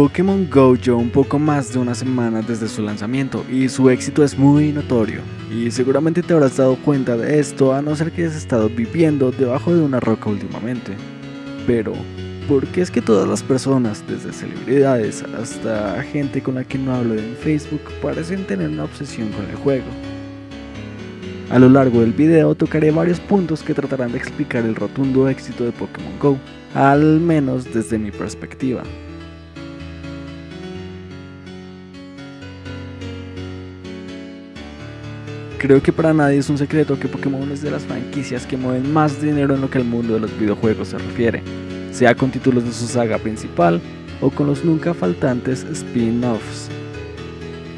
Pokémon GO lleva un poco más de una semana desde su lanzamiento y su éxito es muy notorio. Y seguramente te habrás dado cuenta de esto a no ser que hayas estado viviendo debajo de una roca últimamente. Pero, ¿por qué es que todas las personas, desde celebridades hasta gente con la que no hablo en Facebook, parecen tener una obsesión con el juego? A lo largo del video tocaré varios puntos que tratarán de explicar el rotundo éxito de Pokémon GO, al menos desde mi perspectiva. Creo que para nadie es un secreto que Pokémon es de las franquicias que mueven más dinero en lo que al mundo de los videojuegos se refiere, sea con títulos de su saga principal o con los nunca faltantes spin-offs.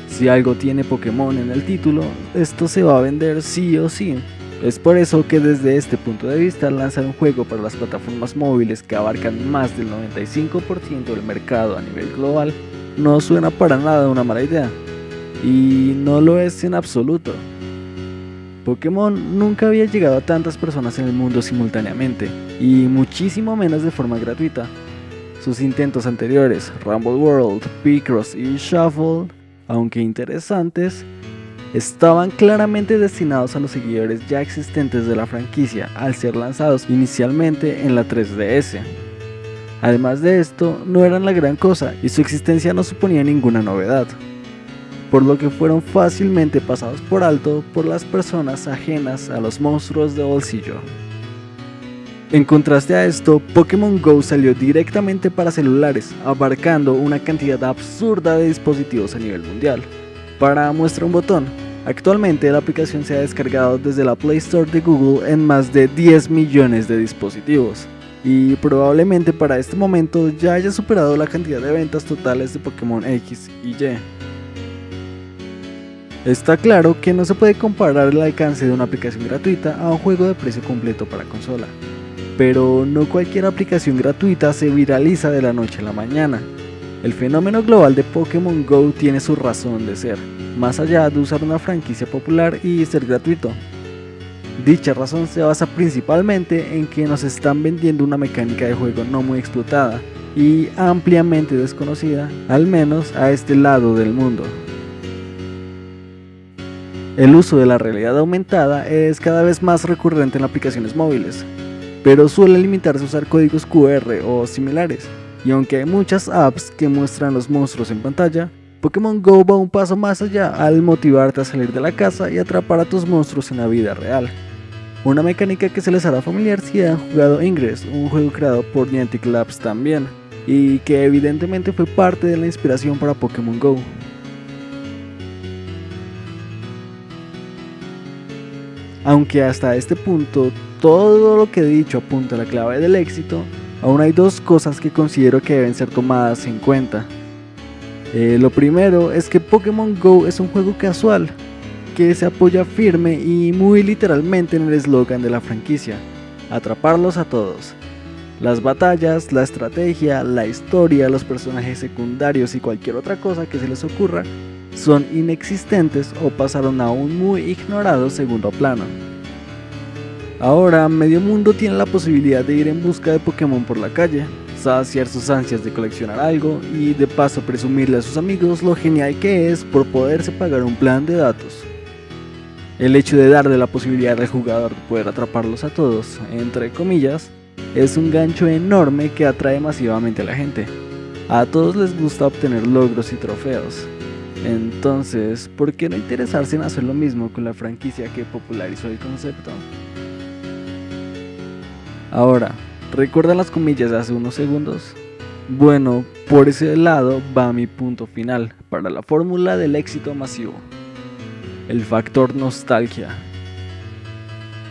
Si algo tiene Pokémon en el título, esto se va a vender sí o sí. Es por eso que desde este punto de vista lanzar un juego para las plataformas móviles que abarcan más del 95% del mercado a nivel global no suena para nada una mala idea. Y no lo es en absoluto. Pokémon nunca había llegado a tantas personas en el mundo simultáneamente, y muchísimo menos de forma gratuita. Sus intentos anteriores, Rumble World, Picross y Shuffle, aunque interesantes, estaban claramente destinados a los seguidores ya existentes de la franquicia al ser lanzados inicialmente en la 3DS. Además de esto, no eran la gran cosa y su existencia no suponía ninguna novedad por lo que fueron fácilmente pasados por alto por las personas ajenas a los monstruos de bolsillo. En contraste a esto, Pokémon GO salió directamente para celulares, abarcando una cantidad absurda de dispositivos a nivel mundial. Para muestra un botón, actualmente la aplicación se ha descargado desde la Play Store de Google en más de 10 millones de dispositivos, y probablemente para este momento ya haya superado la cantidad de ventas totales de Pokémon X y Y. Está claro que no se puede comparar el alcance de una aplicación gratuita a un juego de precio completo para consola, pero no cualquier aplicación gratuita se viraliza de la noche a la mañana. El fenómeno global de Pokémon GO tiene su razón de ser, más allá de usar una franquicia popular y ser gratuito. Dicha razón se basa principalmente en que nos están vendiendo una mecánica de juego no muy explotada y ampliamente desconocida, al menos a este lado del mundo. El uso de la realidad aumentada es cada vez más recurrente en aplicaciones móviles, pero suele limitarse a usar códigos QR o similares, y aunque hay muchas apps que muestran los monstruos en pantalla, Pokémon GO va un paso más allá al motivarte a salir de la casa y atrapar a tus monstruos en la vida real. Una mecánica que se les hará familiar si han jugado Ingress, un juego creado por Niantic Labs también, y que evidentemente fue parte de la inspiración para Pokémon GO. Aunque hasta este punto todo lo que he dicho apunta a la clave del éxito, aún hay dos cosas que considero que deben ser tomadas en cuenta. Eh, lo primero es que Pokémon GO es un juego casual, que se apoya firme y muy literalmente en el eslogan de la franquicia, atraparlos a todos. Las batallas, la estrategia, la historia, los personajes secundarios y cualquier otra cosa que se les ocurra son inexistentes o pasaron a un muy ignorado segundo plano. Ahora medio mundo tiene la posibilidad de ir en busca de Pokémon por la calle, saciar sus ansias de coleccionar algo y de paso presumirle a sus amigos lo genial que es por poderse pagar un plan de datos. El hecho de darle la posibilidad al jugador de poder atraparlos a todos, entre comillas, es un gancho enorme que atrae masivamente a la gente. A todos les gusta obtener logros y trofeos, entonces, ¿por qué no interesarse en hacer lo mismo con la franquicia que popularizó el concepto? Ahora, ¿recuerdan las comillas de hace unos segundos? Bueno, por ese lado va mi punto final para la fórmula del éxito masivo. El factor nostalgia.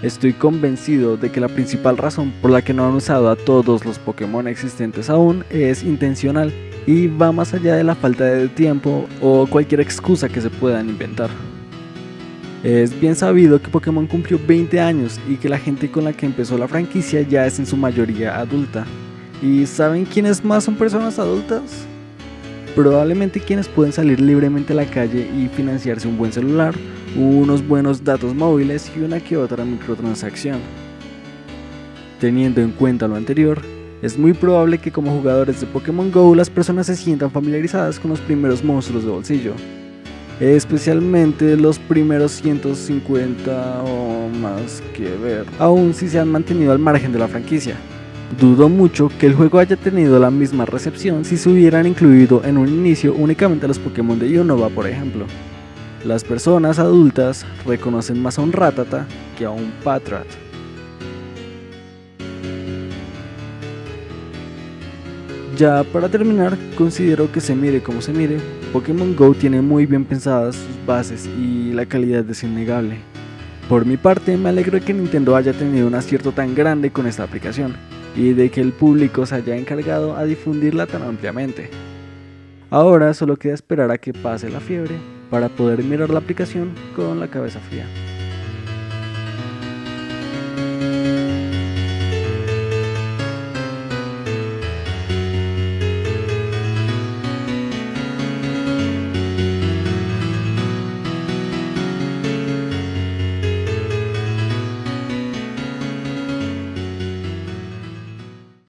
Estoy convencido de que la principal razón por la que no han usado a todos los Pokémon existentes aún es intencional y va más allá de la falta de tiempo o cualquier excusa que se puedan inventar. Es bien sabido que Pokémon cumplió 20 años y que la gente con la que empezó la franquicia ya es en su mayoría adulta. ¿Y saben quiénes más son personas adultas? Probablemente quienes pueden salir libremente a la calle y financiarse un buen celular, unos buenos datos móviles y una que otra microtransacción. Teniendo en cuenta lo anterior, Es muy probable que como jugadores de Pokémon GO las personas se sientan familiarizadas con los primeros monstruos de bolsillo, especialmente los primeros 150 o más que ver, aún si se han mantenido al margen de la franquicia. Dudo mucho que el juego haya tenido la misma recepción si se hubieran incluido en un inicio únicamente los Pokémon de Unova por ejemplo. Las personas adultas reconocen más a un Ratata que a un Patrat. Ya para terminar, considero que se mire como se mire, Pokémon GO tiene muy bien pensadas sus bases y la calidad es innegable. Por mi parte, me alegro de que Nintendo haya tenido un acierto tan grande con esta aplicación y de que el público se haya encargado a difundirla tan ampliamente. Ahora solo queda esperar a que pase la fiebre para poder mirar la aplicación con la cabeza fría.